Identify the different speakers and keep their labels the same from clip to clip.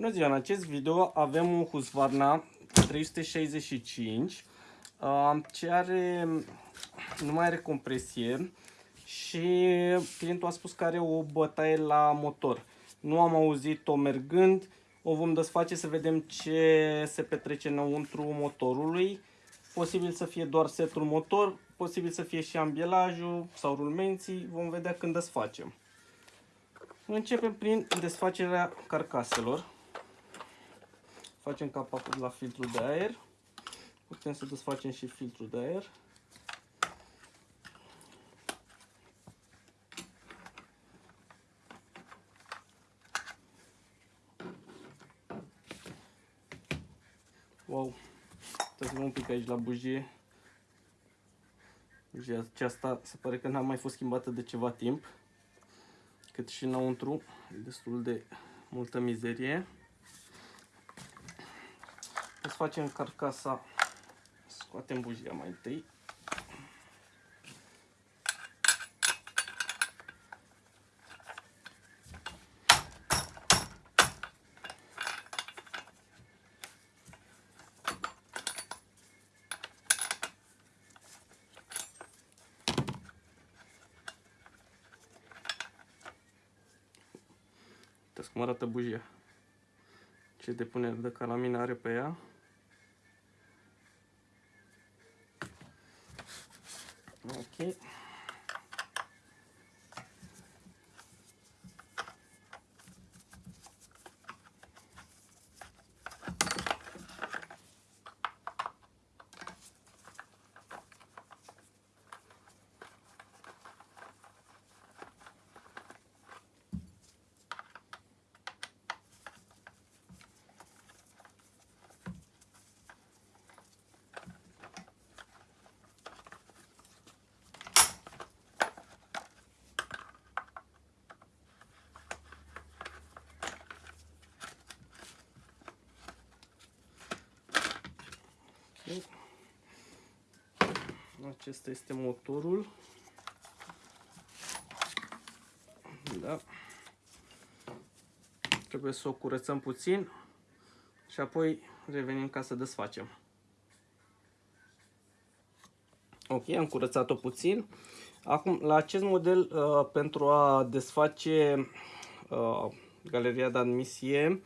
Speaker 1: Bună ziua! În acest video avem un Husqvarna 365 uh, ce are, nu mai are compresie și clientul a spus că are o bătaie la motor. Nu am auzit-o mergând, o vom desface să vedem ce se petrece înăuntru motorului. Posibil să fie doar setul motor, posibil să fie și ambielajul sau rulmenții, vom vedea când desfacem. Începem prin desfacerea carcaselor. Facem capacul la filtrul de aer. Putem să desfacem și filtrul de aer. Wow, trebuie un pic aici la bujie. Bujia aceasta se pare că n-a mai fost schimbată de ceva timp. Cât și înăuntru, destul de multă mizerie. Să facem carcasa, scoatem bujia mai întâi. Uitați cum arată bujia. Ce depunere de calamină are pe ea. Ok. Acesta este motorul. Da. Trebuie să o curățăm puțin și apoi revenim ca să desfacem. Ok, am curățat-o puțin. Acum, la acest model, uh, pentru a desface uh, galeria de admisie,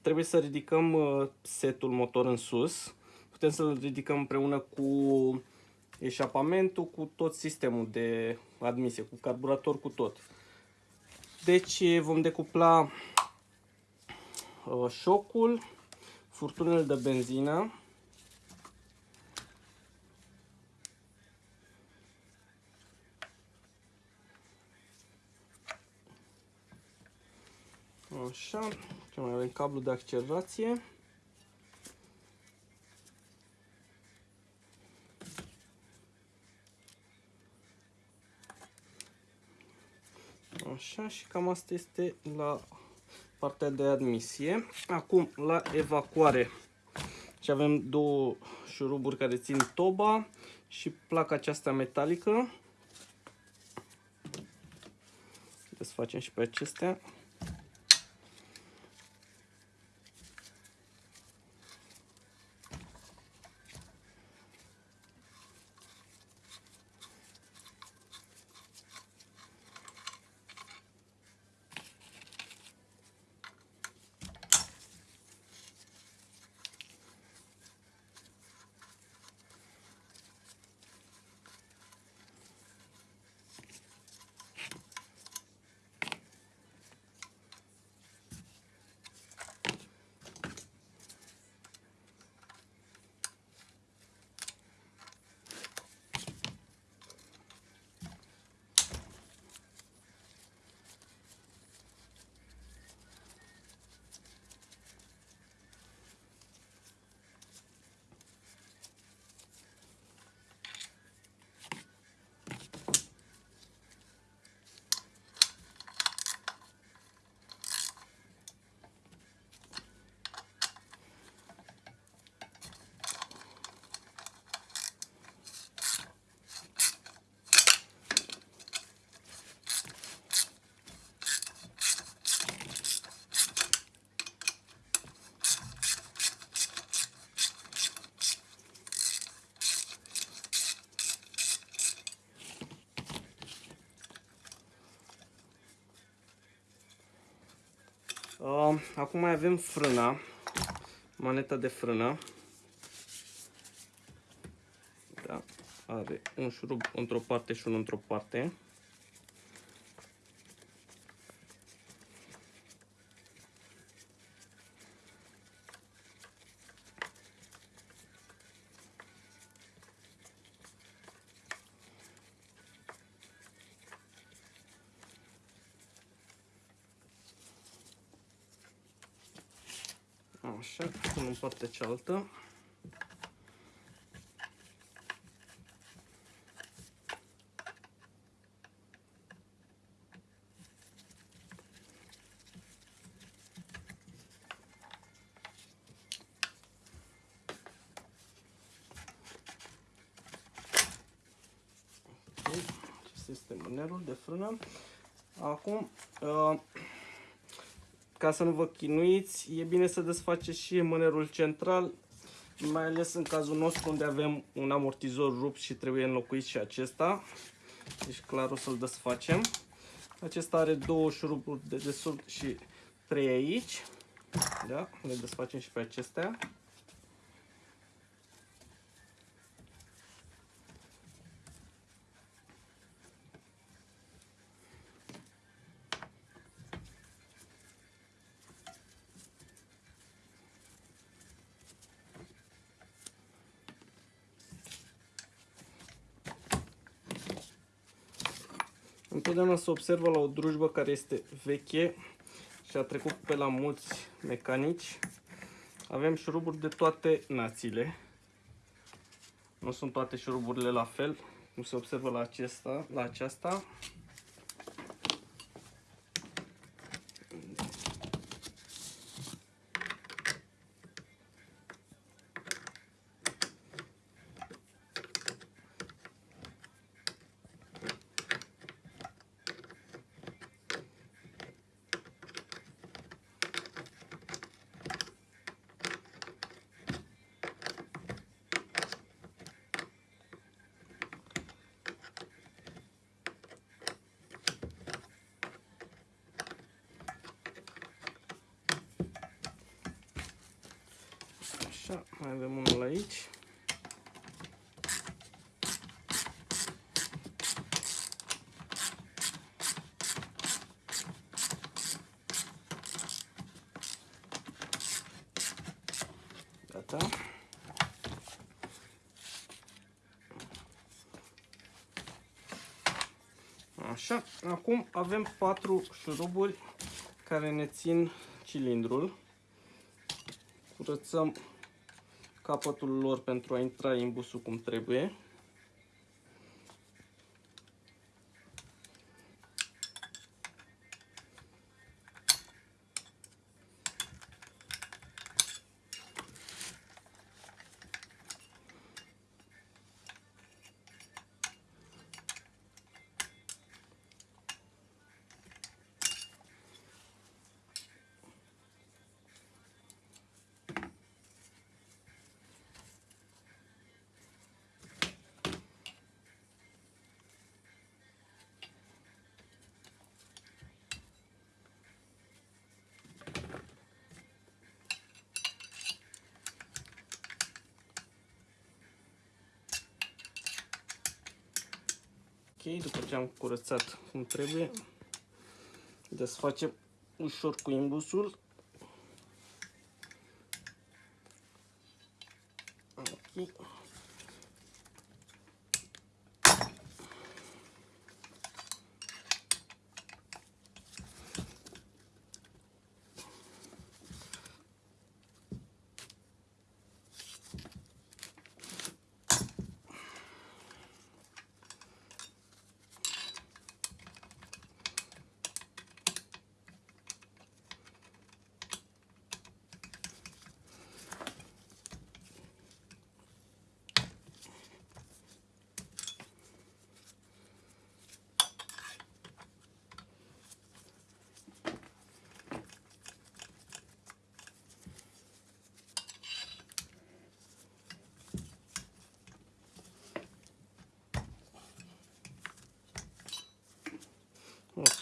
Speaker 1: trebuie să ridicăm uh, setul motor în sus. Putem să-l ridicăm împreună cu eșapamentul, cu tot sistemul de admisie, cu carburator, cu tot. Deci vom decupla uh, șocul, furtunele de benzină, Așa, ce mai avem cablu de accelerație. Așa, și cam asta este la partea de admisie. Acum, la evacuare. Și avem două șuruburi care țin toba și placa aceasta metalică. Desfacem și pe acestea. Acum mai avem frâna, maneta de frână. Da, are un șurub într-o parte și unul într-o parte. Așa, pun în partea cealaltă. Acesta este mânerul de frână. Acum, uh, ca să nu vă chinuiți, e bine să desfaceți și mânerul central, mai ales în cazul nostru unde avem un amortizor rupt și trebuie înlocuit și acesta. Deci clar o să-l desfacem. Acesta are două șuruburi de desubt și trei aici. Da? Le desfacem și pe acestea. Întotdeauna se observă la o drujbă care este veche și a trecut pe la mulți mecanici. Avem șuruburi de toate națiile. Nu sunt toate șuruburile la fel, cum se observă la, acesta, la aceasta. Așa, mai avem unul aici. Gata. Așa, acum avem patru șuruburi care ne țin cilindrul. Curățăm capătul lor pentru a intra imbusul cum trebuie. După ce am curățat cum trebuie, desfacem ușor cu imbusul.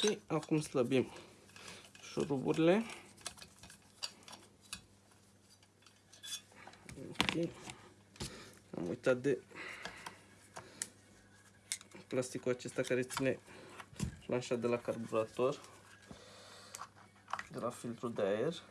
Speaker 1: Și acum slăbim șuruburile. Ok. Am uitat de plasticul acesta care ține planșa de la carburator, de la filtrul de aer.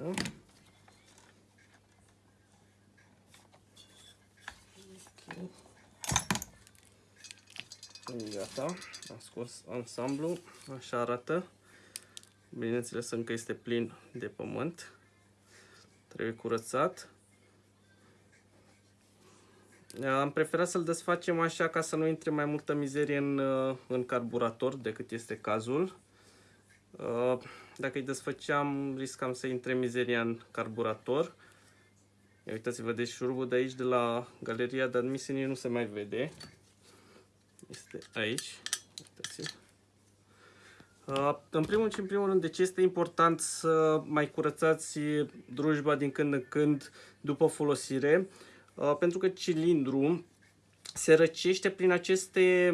Speaker 1: Gata. Ok. Gata. Am scos ansamblu. Așa arată. Bineînțeles încă este plin de pământ. Trebuie curățat. Am preferat să-l desfacem așa ca să nu intre mai multă mizerie în, în carburator decât este cazul. Dacă îi desfăceam, riscam să intre mizeria în carburator. Ia uitați-vă, deci șurubul de aici, de la galeria de admisiune, nu se mai vede. Este aici. Uitați uh, în primul și în primul rând, de ce este important să mai curățați drujba din când în când după folosire? Uh, pentru că cilindru se răcește prin aceste,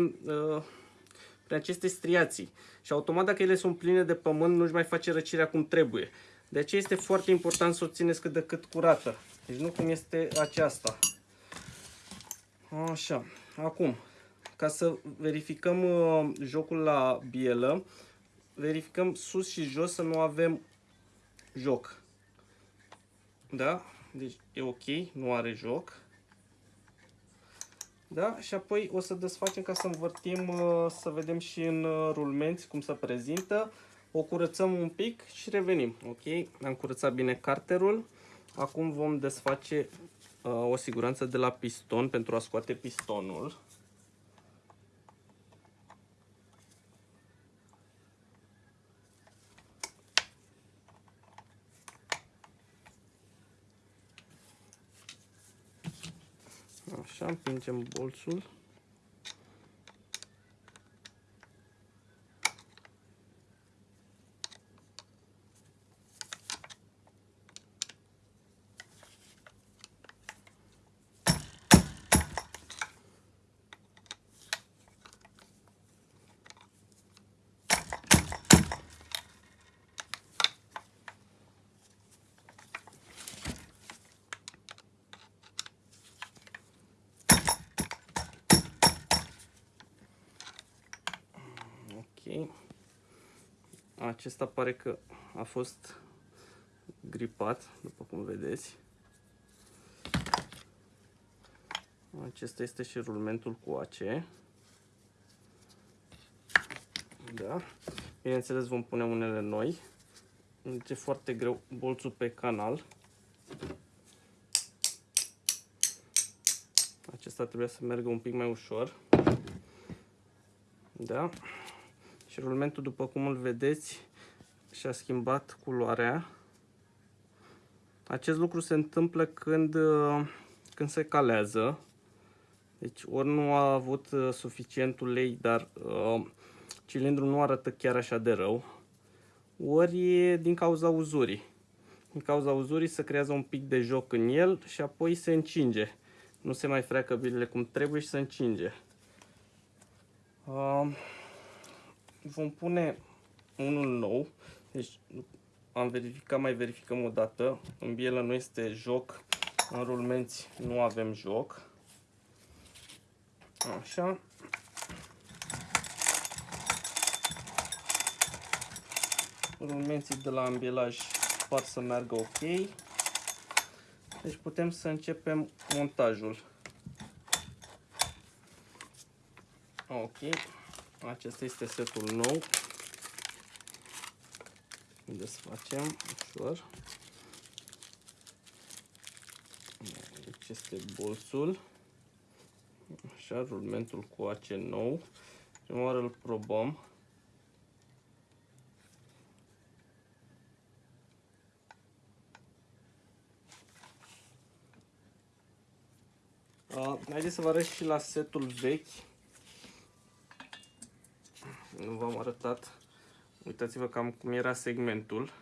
Speaker 1: uh, prin aceste striații și automat dacă ele sunt pline de pământ nu-și mai face răcirea cum trebuie. De aceea este foarte important să o țineți cât de cât curată. Deci nu cum este aceasta. Așa. Acum, ca să verificăm uh, jocul la bielă, verificăm sus și jos să nu avem joc. Da? Deci e ok, nu are joc. Da? Și apoi o să desfacem ca să învârtim, uh, să vedem și în uh, rulmenți cum se prezintă. O curățăm un pic și revenim. Ok? Am curățat bine carterul. Acum vom desface uh, o siguranță de la piston pentru a scoate pistonul. Așa, împingem bolțul. Acesta pare că a fost gripat, după cum vedeți. Acesta este și rulmentul cu AC. Da. Bineînțeles vom pune unele noi. Deci e foarte greu bolțul pe canal. Acesta trebuie să meargă un pic mai ușor. Da. Și rulmentul, după cum îl vedeți, și-a schimbat culoarea. Acest lucru se întâmplă când, uh, când se calează. Deci ori nu a avut uh, suficient ulei, dar uh, cilindrul nu arată chiar așa de rău, ori e din cauza uzurii. Din cauza uzurii se creează un pic de joc în el și apoi se încinge. Nu se mai freacă bilele cum trebuie și se încinge. Uh, vom pune unul nou. Deci am verificat, mai verificăm o dată. În bielă nu este joc, în rulmenți nu avem joc. Așa. Rulmenții de la ambilaj par să meargă ok. Deci putem să începem montajul. Ok. Acesta este setul nou. desfacem ușor. Aici este bolțul. Așa, rulmentul cu ace nou. Prima oară îl probăm. Uh, haideți să vă arăt și la setul vechi. Nu v-am arătat. Uitați-vă cam cum era segmentul.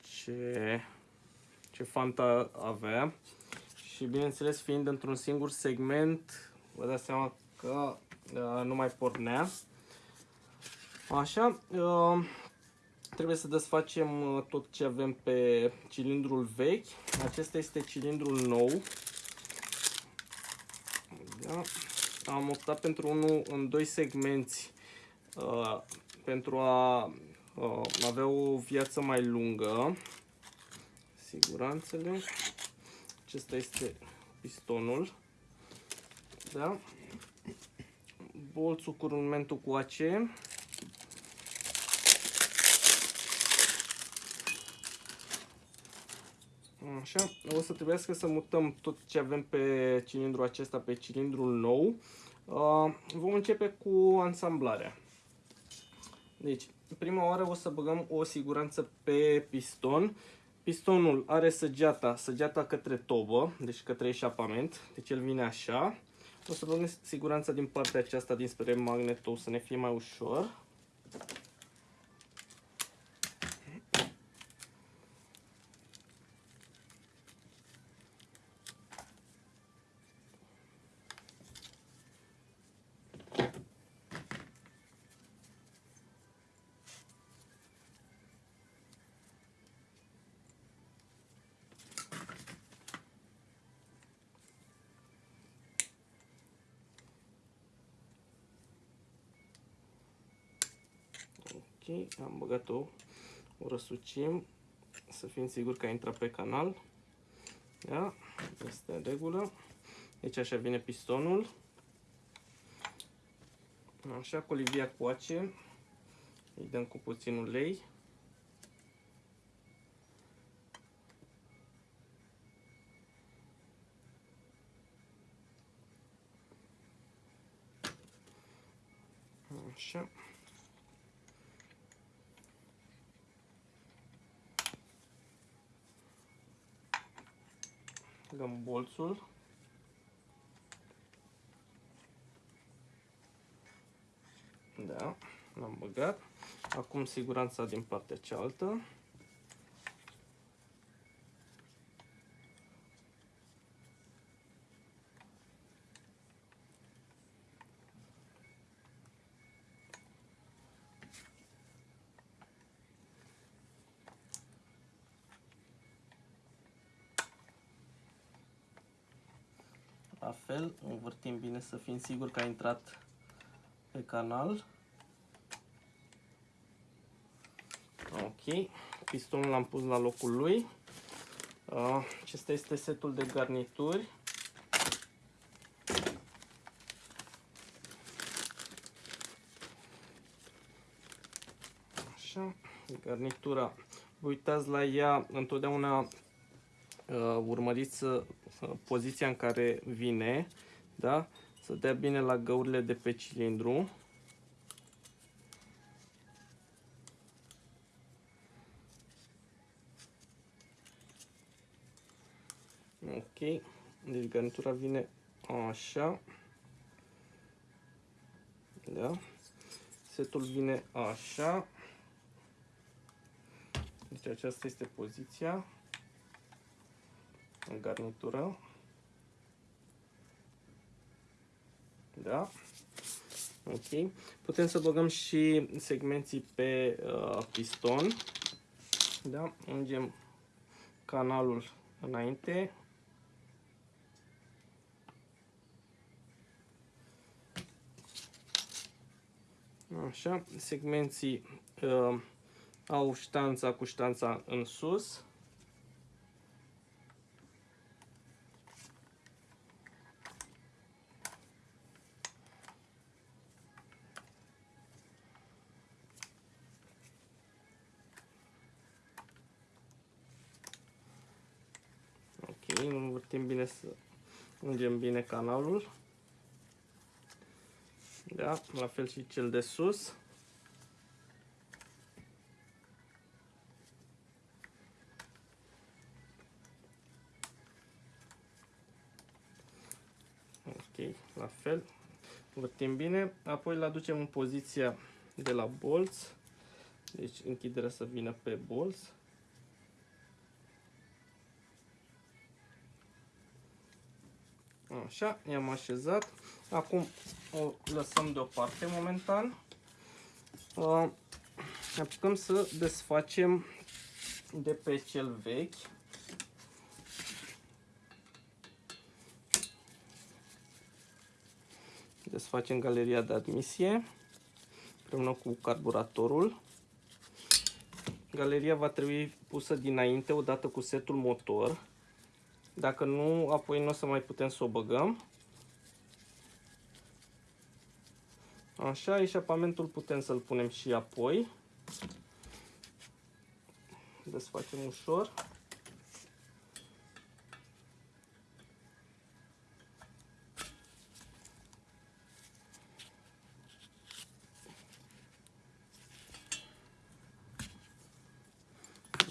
Speaker 1: Ce, ce fanta avea. Și bineînțeles, fiind într-un singur segment, vă dați seama că uh, nu mai pornea. Așa, uh, trebuie să desfacem uh, tot ce avem pe cilindrul vechi. Acesta este cilindrul nou. Da? Am optat pentru unul în doi segmenți uh, pentru a uh, avea o viață mai lungă. Siguranțele. Acesta este pistonul. Da? Bolțul cu rulmentul cu AC. Așa, o să trebuiască să mutăm tot ce avem pe cilindrul acesta pe cilindrul nou. Uh, vom începe cu ansamblarea. Deci, prima oară o să băgăm o siguranță pe piston. Pistonul are săgeata, săgeata către tobă, deci către eșapament, deci el vine așa. O să băgăm siguranța din partea aceasta dinspre magnetou să ne fie mai ușor. Ok, am băgat-o, o răsucim, să fim siguri că a intrat pe canal. Da, este în regulă. Deci așa vine pistonul. Așa, colivia cu ace. Îi dăm cu puțin ulei. Așa. Băgăm bolțul. Da, l-am băgat. Acum siguranța din partea cealaltă. La fel, învârtim bine să fim siguri că a intrat pe canal. Ok, pistonul l-am pus la locul lui. Acesta este setul de garnituri. Așa, garnitura. Uitați la ea, întotdeauna uh, urmăriți poziția în care vine, da? Să dea bine la găurile de pe cilindru. Ok, deci garnitura vine așa. Da? Setul vine așa. Deci aceasta este poziția în garnitură. Da? Ok. Putem să băgăm și segmenții pe uh, piston. Da? Ungem canalul înainte. Așa, segmenții uh, au ștanța cu ștanța în sus. învârtim bine să ungem bine canalul. Da, la fel și cel de sus. Ok, la fel. Învârtim bine, apoi îl aducem în poziția de la bolț. Deci închiderea să vină pe bolț. Așa, i-am așezat. Acum o lăsăm deoparte momentan. Uh, apucăm să desfacem de pe cel vechi. Desfacem galeria de admisie împreună cu carburatorul. Galeria va trebui pusă dinainte odată cu setul motor. Dacă nu, apoi nu o să mai putem să o băgăm. Așa, eșapamentul putem să-l punem și apoi. Desfacem ușor.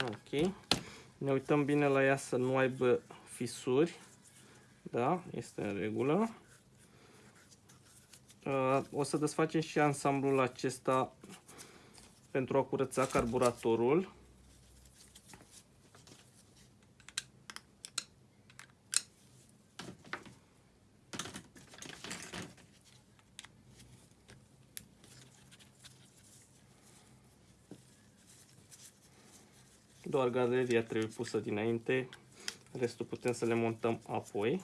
Speaker 1: Ok. Ne uităm bine la ea să nu aibă fisuri. Da, este în regulă. Uh, o să desfacem și ansamblul acesta pentru a curăța carburatorul. Doar galeria trebuie pusă dinainte, restul putem să le montăm apoi.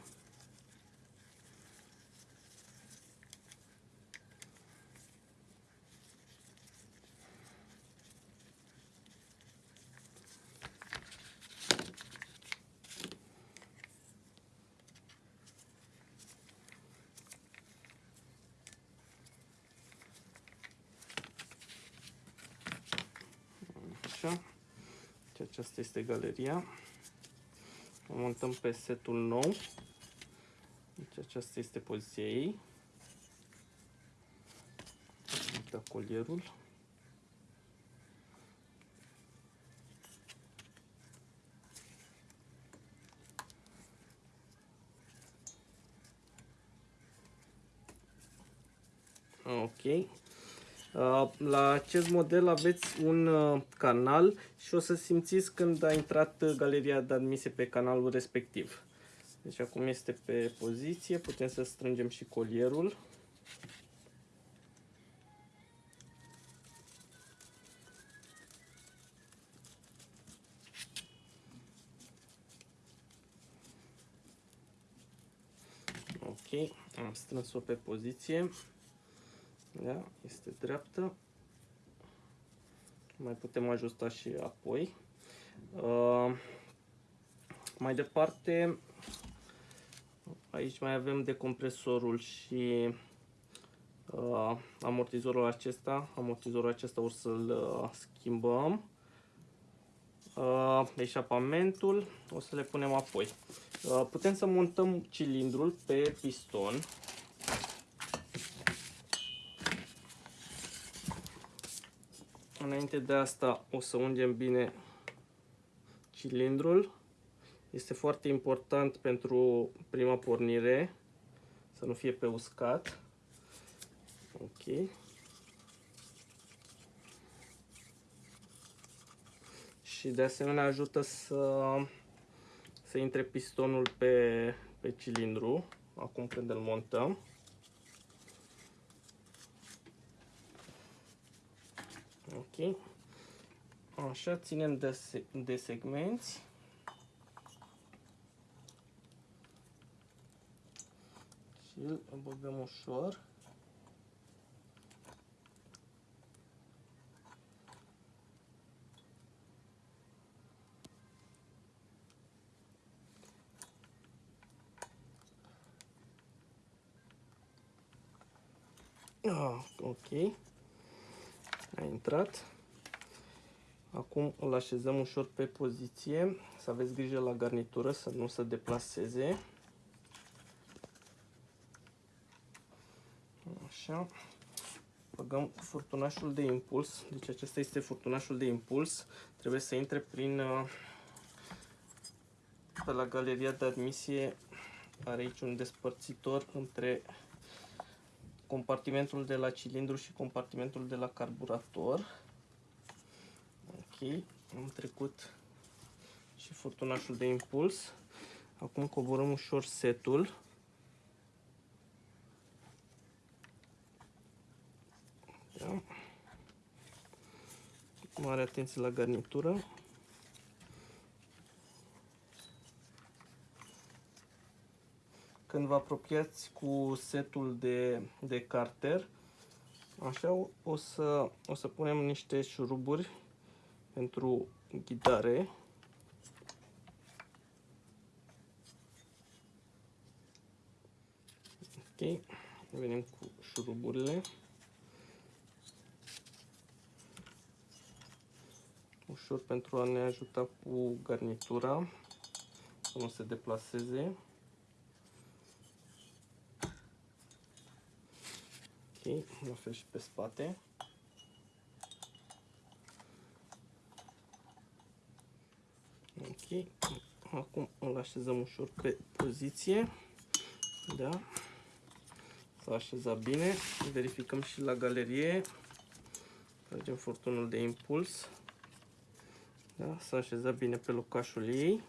Speaker 1: Așa. Deci aceasta este galeria. O montăm pe setul nou. Deci aceasta este poziția ei. Uite colierul. Ok. Uh, la acest model aveți un uh, canal și o să simțiți când a intrat uh, galeria de admisie pe canalul respectiv. Deci acum este pe poziție, putem să strângem și colierul. Ok, am strâns-o pe poziție. Da? Este dreaptă. Mai putem ajusta și apoi. Uh, mai departe, aici mai avem decompresorul și uh, amortizorul acesta. Amortizorul acesta o să-l uh, schimbăm. Uh, eșapamentul o să le punem apoi. Uh, putem să montăm cilindrul pe piston. Înainte de asta o să ungem bine cilindrul. Este foarte important pentru prima pornire să nu fie pe uscat. Ok. Și de asemenea ajută să, să intre pistonul pe, pe cilindru acum când îl montăm. Ok. Așa, ținem de, de segmenți. Și îl băgăm ușor. Ah, ok a intrat. Acum îl așezăm ușor pe poziție, să aveți grijă la garnitură să nu se deplaseze. Așa. Băgăm furtunașul de impuls, deci acesta este furtunașul de impuls. Trebuie să intre prin uh, pe la galeria de admisie are aici un despărțitor între compartimentul de la cilindru și compartimentul de la carburator. Ok, am trecut și furtunașul de impuls. Acum coborăm ușor setul. Da. Mare atenție la garnitură. Când vă apropiați cu setul de, de carter, așa o să, o să punem niște șuruburi pentru ghidare. Ok, venim cu șuruburile. Ușor pentru a ne ajuta cu garnitura, să nu se deplaseze. Ok, la fel și pe spate. Ok, acum îl așezăm ușor pe poziție. Da. S-a așezat bine. Verificăm și la galerie. Tragem furtunul de impuls. Da, s-a așezat bine pe locașul ei.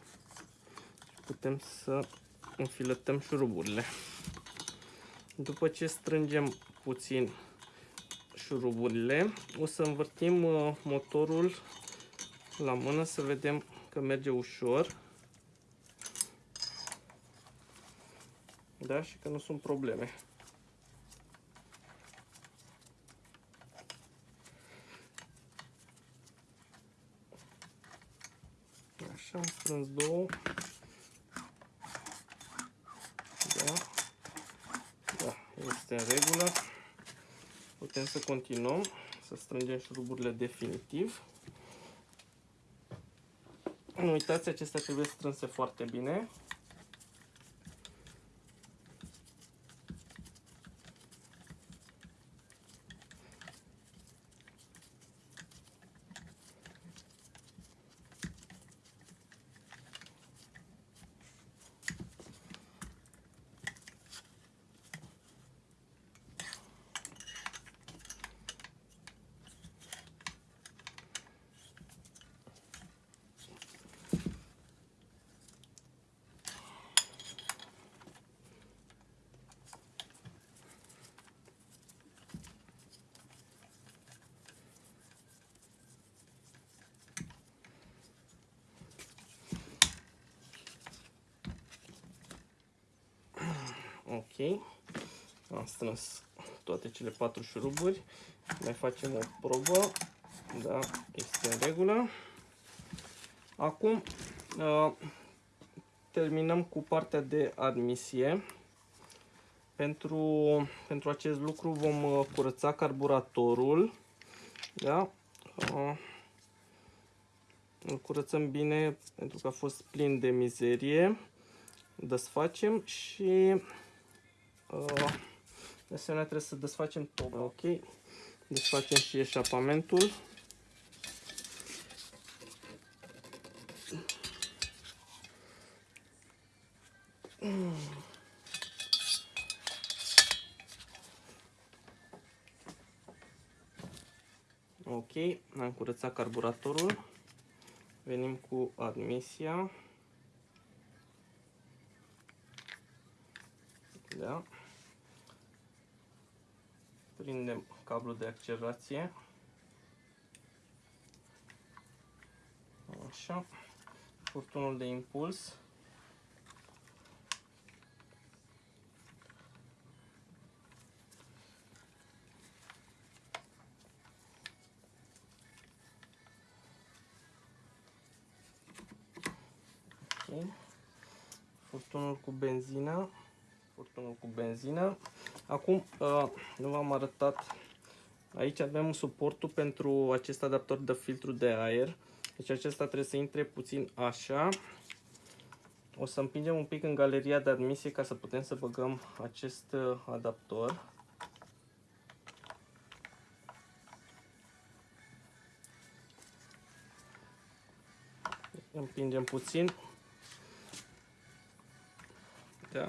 Speaker 1: Și putem să înfiletăm șuruburile. După ce strângem puțin șuruburile, o să învârtim uh, motorul la mână să vedem că merge ușor. Da, și că nu sunt probleme. Așa, am strâns două. Da. Da, este în regulă. Putem să continuăm, să strângem șuruburile definitiv. Nu uitați, acestea trebuie strânse foarte bine. Ok. Am strâns toate cele patru șuruburi. Mai facem o probă. Da, este în regulă. Acum uh, terminăm cu partea de admisie. Pentru, pentru acest lucru vom uh, curăța carburatorul. Da? Uh, îl curățăm bine pentru că a fost plin de mizerie. Desfacem și Uh, de asemenea trebuie să desfacem tot. Ok. Desfacem și eșapamentul. Ok, am curățat carburatorul. Venim cu admisia. Da prindem cablul de accelerație. Așa. Furtunul de impuls. Okay. Furtunul cu benzină furtunul cu benzină. Acum, uh, nu v-am arătat Aici avem suportul pentru acest adaptor de filtru de aer. Deci acesta trebuie să intre puțin așa. O să împingem un pic în galeria de admisie ca să putem să băgăm acest uh, adaptor. Împingem puțin. Da.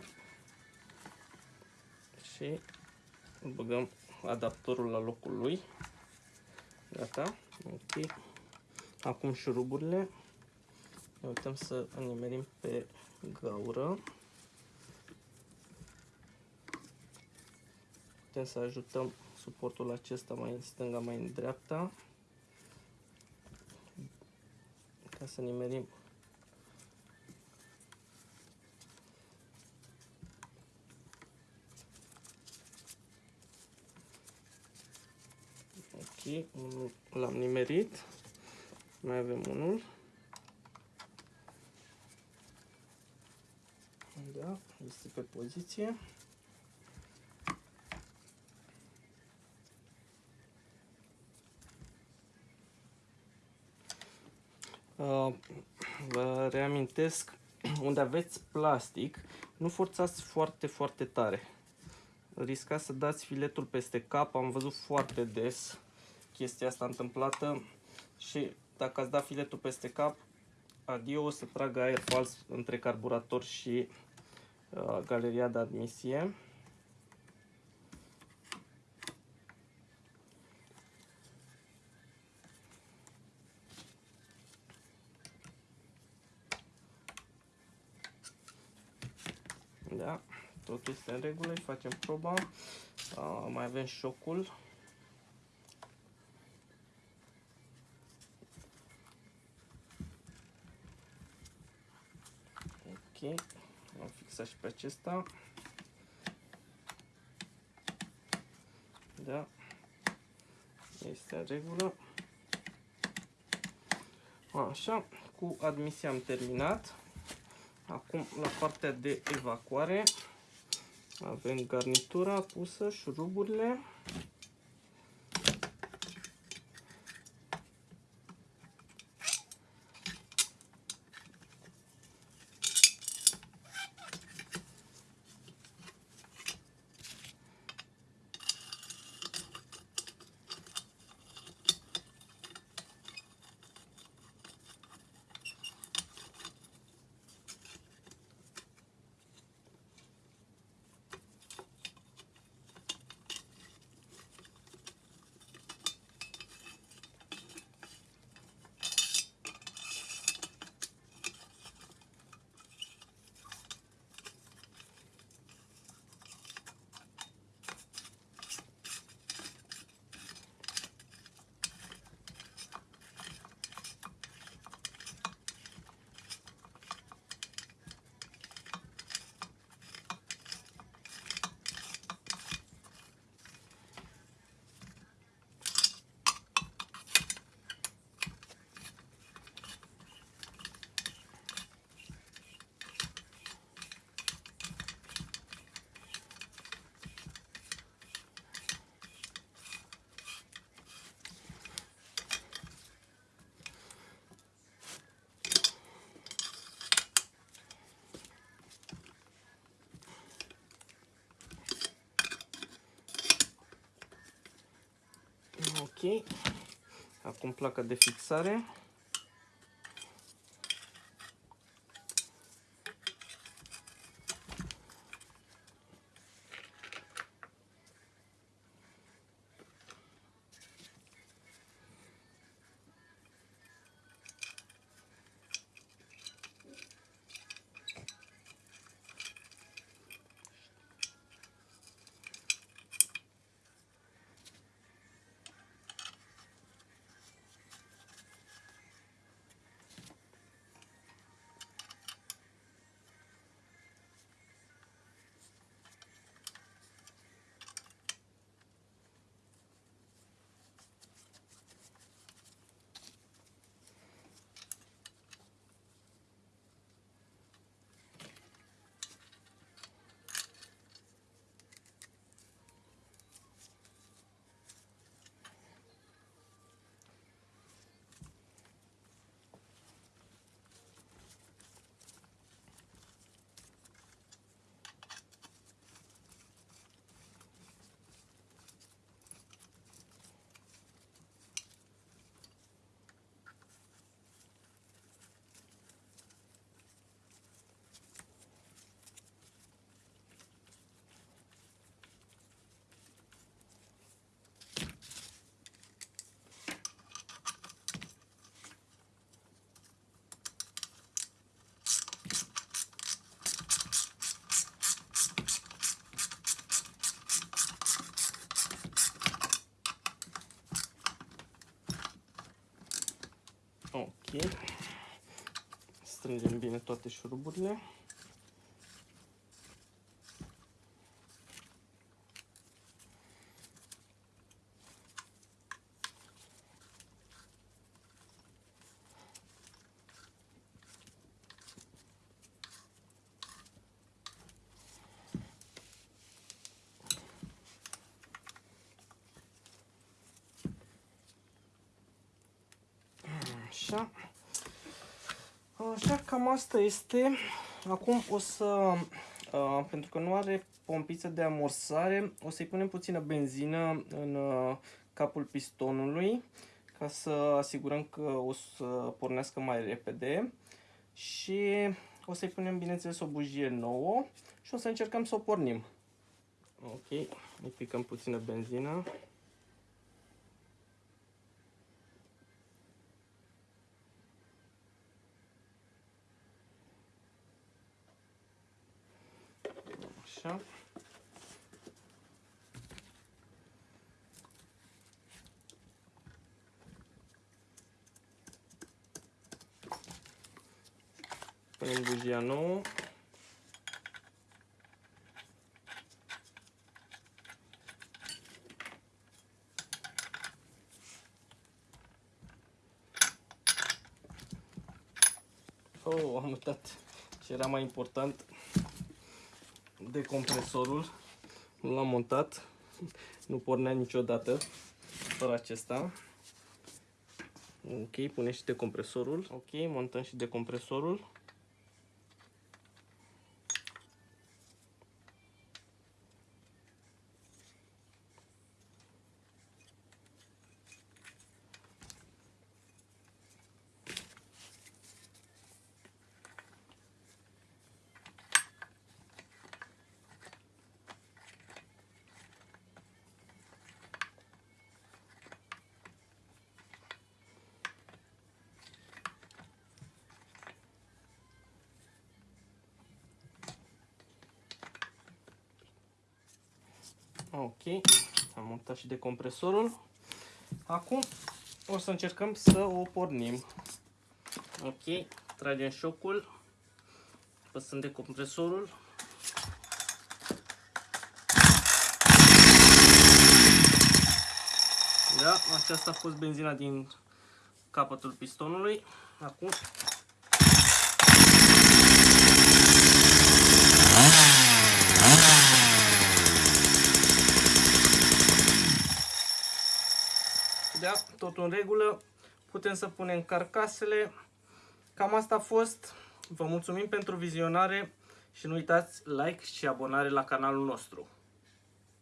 Speaker 1: Și băgăm adaptorul la locul lui. Gata. Ok. Acum șuruburile. Ne uităm să nimerim pe gaură. Putem să ajutăm suportul acesta mai în stânga, mai în dreapta. Ca să nimerim Ok, l-am nimerit. Mai avem unul. Da, este pe poziție. Uh, vă reamintesc, unde aveți plastic, nu forțați foarte, foarte tare. Riscați să dați filetul peste cap, am văzut foarte des chestia asta întâmplată și dacă ați dat filetul peste cap, adio o să tragă aer fals între carburator și uh, galeria de admisie. Da, totul este în regulă, facem proba. Uh, mai avem șocul. Ok, am fixat și pe acesta. Da, este în regulă. Așa, cu admisia am terminat. Acum, la partea de evacuare, avem garnitura pusă, șuruburile. Ok. Acum placa de fixare. Strângem bine toate șuruburile. Așa. Așa, cam asta este. Acum o să, uh, pentru că nu are pompiță de amorsare, o să-i punem puțină benzină în uh, capul pistonului ca să asigurăm că o să pornească mai repede și o să-i punem bineînțeles o bujie nouă și o să încercăm să o pornim. Ok, îi picăm puțină benzină. Așa. Punem bujia nouă. Oh, am uitat ce era mai important decompresorul. Nu l-am montat. Nu pornea niciodată fără acesta. Ok, pune și decompresorul. Ok, montăm și decompresorul. Ok, am montat și decompresorul. Acum o să încercăm să o pornim. Ok, tragem șocul, păsăm decompresorul. Da, aceasta a fost benzina din capătul pistonului. Acum Da, tot în regulă. Putem să punem carcasele. Cam asta a fost. Vă mulțumim pentru vizionare și nu uitați like și abonare la canalul nostru.